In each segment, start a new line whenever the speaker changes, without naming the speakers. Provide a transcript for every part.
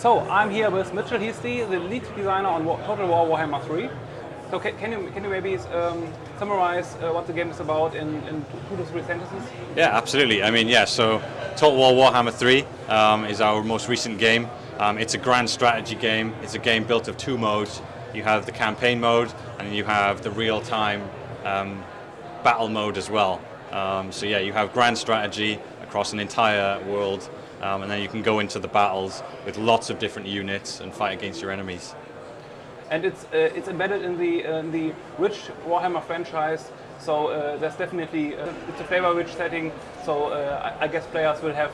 So I'm here with Mitchell Heasley, the lead designer on Total War Warhammer 3. So can, can you can you maybe um, summarize uh, what the game is about in, in two to three sentences?
Yeah, absolutely. I mean, yeah. So Total War Warhammer 3 um, is our most recent game. Um, it's a grand strategy game. It's a game built of two modes. You have the campaign mode, and you have the real-time um, battle mode as well. Um, so yeah, you have grand strategy across an entire world, um, and then you can go into the battles with lots of different units and fight against your enemies
and it's uh, it's embedded in the uh, in the rich Warhammer franchise. So uh, there's definitely it's a flavor-rich setting. So I, I, guess players will have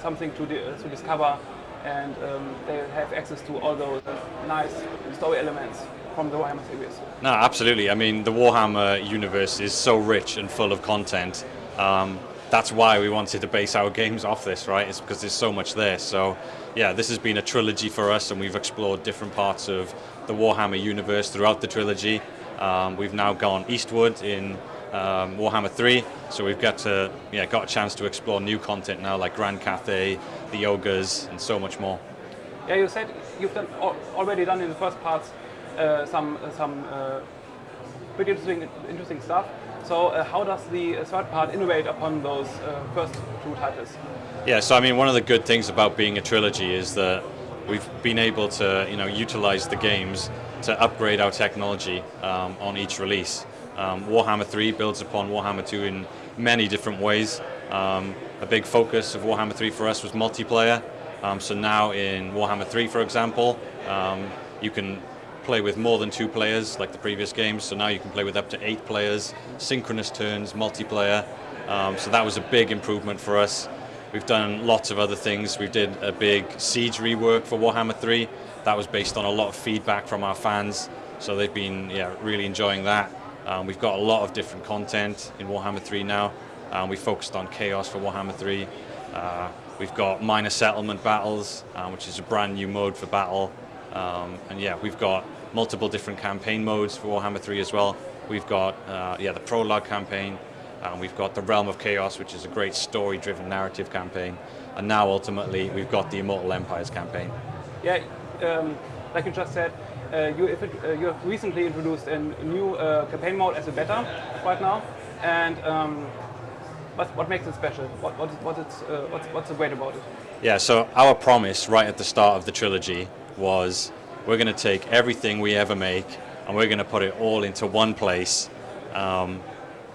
something to to discover, and um, they have access to all those nice story elements from the Warhammer series.
No, absolutely. I mean, the Warhammer universe is so rich and full of content. Um, that's why we wanted to base our games off this, right? It's because there's so much there. So, yeah, this has been a trilogy for us, and we've explored different parts of the Warhammer universe throughout the trilogy. Um, we've now gone eastward in um, Warhammer 3, so we've got to yeah got a chance to explore new content now, like Grand Cathay, the Ogres, and so much more.
Yeah, you said you've done already done in the first parts uh, some some uh, pretty interesting interesting stuff. So uh, how does the third part innovate upon those uh, first two titles?
Yeah, so I mean, one of the good things about being a trilogy is that we've been able to you know utilize the games to upgrade our technology um, on each release. Um, Warhammer 3 builds upon Warhammer 2 in many different ways. Um, a big focus of Warhammer 3 for us was multiplayer. Um, so now in Warhammer 3, for example, um, you can play with more than two players like the previous games. So now you can play with up to eight players, synchronous turns, multiplayer. Um, so that was a big improvement for us. We've done lots of other things. We did a big Siege rework for Warhammer 3. That was based on a lot of feedback from our fans. So they've been yeah, really enjoying that. Um, we've got a lot of different content in Warhammer 3 now. Um, we focused on Chaos for Warhammer 3. Uh, we've got minor settlement battles, um, which is a brand new mode for battle. Um, and yeah, we've got multiple different campaign modes for Warhammer 3 as well. We've got uh, yeah the prologue campaign, and we've got the Realm of Chaos, which is a great story-driven narrative campaign. And now, ultimately, we've got the Immortal Empires campaign.
Yeah, um, like you just said, uh, you, it, uh, you, have recently introduced a new uh, campaign mode as a beta right now. And um, what, what, makes it special? What, what, what it's, uh, what's, what's great about it?
Yeah, so our promise right at the start of the trilogy was we're going to take everything we ever make and we're going to put it all into one place. Um,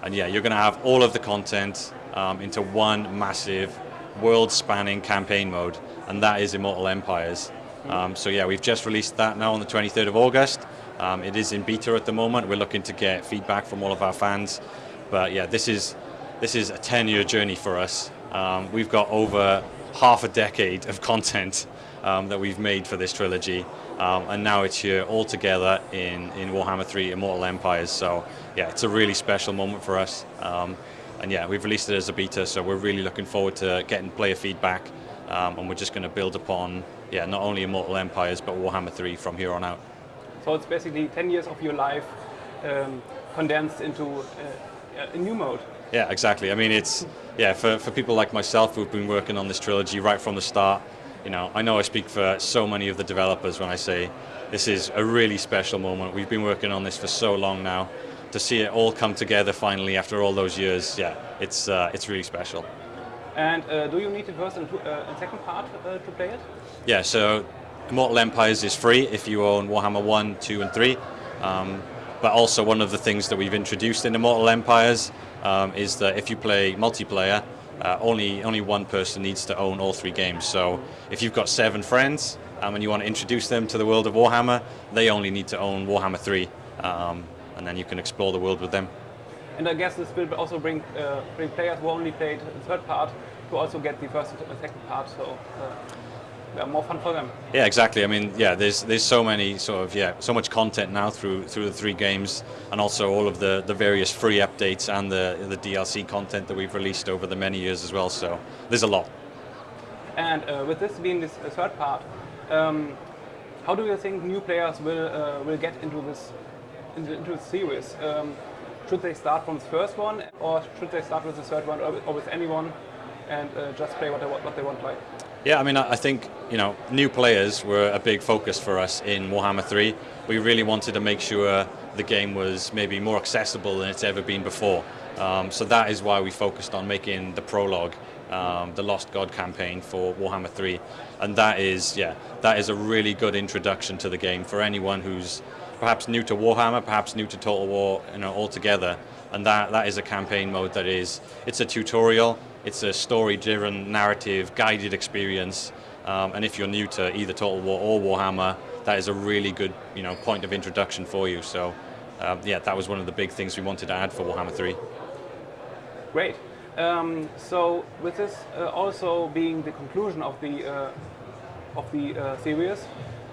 and yeah, you're going to have all of the content um, into one massive world-spanning campaign mode, and that is Immortal Empires. Um, so yeah, we've just released that now on the 23rd of August. Um, it is in beta at the moment. We're looking to get feedback from all of our fans. But yeah, this is this is a 10-year journey for us. Um, we've got over half a decade of content um, that we've made for this trilogy. Um, and now it's here all together in, in Warhammer 3 Immortal Empires. So yeah, it's a really special moment for us. Um, and yeah, we've released it as a beta, so we're really looking forward to getting player feedback. Um, and we're just going to build upon yeah, not only Immortal Empires, but Warhammer 3 from here on out.
So it's basically 10 years of your life um, condensed into uh, a new mode.
Yeah, exactly. I mean, it's yeah for, for people like myself who've been working on this trilogy right from the start you know, I know I speak for so many of the developers when I say this is a really special moment. We've been working on this for so long now. To see it all come together finally after all those years, yeah, it's uh, it's really special.
And uh, do you need the first and, uh, and second part uh, to play it?
Yeah, so Immortal Empires is free if you own Warhammer 1, 2 and 3. Um, but also one of the things that we've introduced in Immortal Empires um, is that if you play multiplayer, uh, only only one person needs to own all three games. So if you've got seven friends um, and you want to introduce them to the world of Warhammer, they only need to own Warhammer 3, um, and then you can explore the world with them.
And I guess this will also bring uh, bring players who only played the third part to also get the first and second part. So. Uh more fun for them.
Yeah, exactly. I mean, yeah, there's there's so many sort of yeah, so much content now through through the three games, and also all of the the various free updates and the the DLC content that we've released over the many years as well. So there's a lot.
And uh, with this being this uh, third part, um, how do you think new players will uh, will get into this into, into the series? Um, should they start from the first one, or should they start with the third one, or, or with anyone? and uh, just play what they, what they want like.
Yeah, I mean, I think you know, new players were a big focus for us in Warhammer 3. We really wanted to make sure the game was maybe more accessible than it's ever been before. Um, so that is why we focused on making the prologue, um, the Lost God campaign for Warhammer 3, and that is, yeah, that is a really good introduction to the game for anyone who's perhaps new to Warhammer, perhaps new to Total War, you know, altogether. And that that is a campaign mode that is, it's a tutorial. It's a story-driven, narrative, guided experience. Um, and if you're new to either Total War or Warhammer, that is a really good you know, point of introduction for you. So um, yeah, that was one of the big things we wanted to add for Warhammer 3.
Great. Um, so with this uh, also being the conclusion of the, uh, of the uh, series,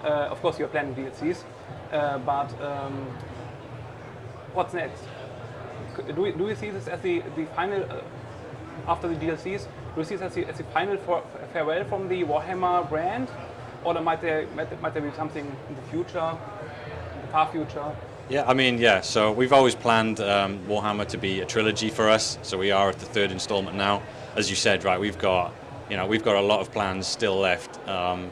uh, of course you're planning DLCs, uh, but um, what's next? Do we, do we see this as the, the final uh, after the DLCs, do you see this as the, as the final for, farewell from the Warhammer brand? Or might there, might, might there be something in the future, in the far future?
Yeah, I mean, yeah, so we've always planned um, Warhammer to be a trilogy for us, so we are at the third installment now. As you said, right, we've got, you know, we've got a lot of plans still left. Um,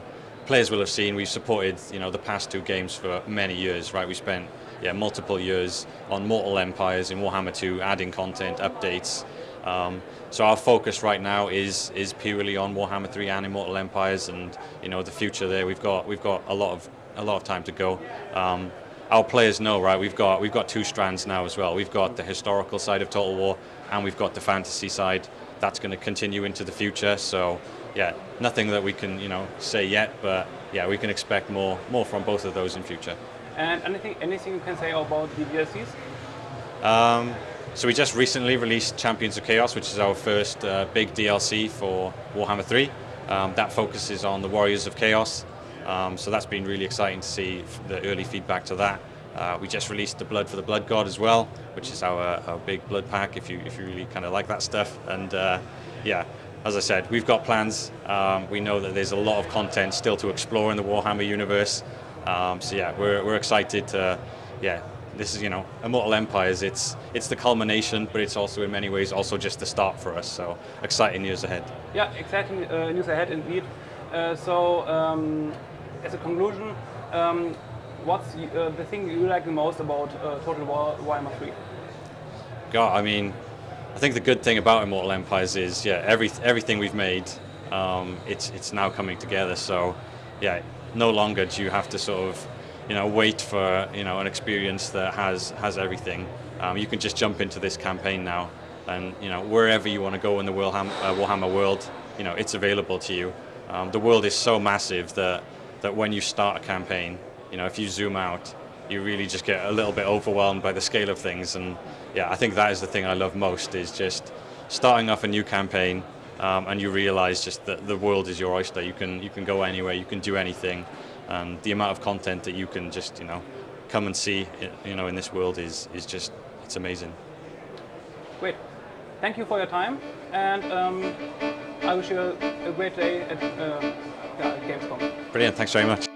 players will have seen we've supported, you know, the past two games for many years, right? We spent, yeah, multiple years on Mortal Empires in Warhammer 2, adding content, updates, um, so our focus right now is is purely on Warhammer 3 and Immortal Empires, and you know the future there. We've got we've got a lot of a lot of time to go. Um, our players know, right? We've got we've got two strands now as well. We've got the historical side of Total War, and we've got the fantasy side. That's going to continue into the future. So yeah, nothing that we can you know say yet, but yeah, we can expect more more from both of those in future.
And anything anything you can say about the DLCs?
Um, so we just recently released Champions of Chaos, which is our first uh, big DLC for Warhammer 3. Um, that focuses on the Warriors of Chaos. Um, so that's been really exciting to see the early feedback to that. Uh, we just released the Blood for the Blood God as well, which is our, our big blood pack if you if you really kind of like that stuff. And uh, yeah, as I said, we've got plans. Um, we know that there's a lot of content still to explore in the Warhammer universe. Um, so yeah, we're, we're excited to yeah this is, you know, Immortal Empires, it's, it's the culmination, but it's also in many ways also just the start for us, so exciting news ahead.
Yeah, exciting uh, news ahead indeed. Uh, so, um, as a conclusion, um, what's uh, the thing you like the most about uh, Total War Warhammer 3?
God, I mean, I think the good thing about Immortal Empires is, yeah, every, everything we've made, um, it's, it's now coming together, so yeah, no longer do you have to sort of you know, wait for you know an experience that has has everything. Um, you can just jump into this campaign now, and you know wherever you want to go in the Warhammer, uh, Warhammer world, you know it's available to you. Um, the world is so massive that that when you start a campaign, you know if you zoom out, you really just get a little bit overwhelmed by the scale of things. And yeah, I think that is the thing I love most is just starting off a new campaign, um, and you realize just that the world is your oyster. You can you can go anywhere, you can do anything and the amount of content that you can just you know come and see you know in this world is is just it's amazing.
Great, thank you for your time, and um, I wish you a, a great day at, uh, at Gamescom.
Brilliant, thanks very much.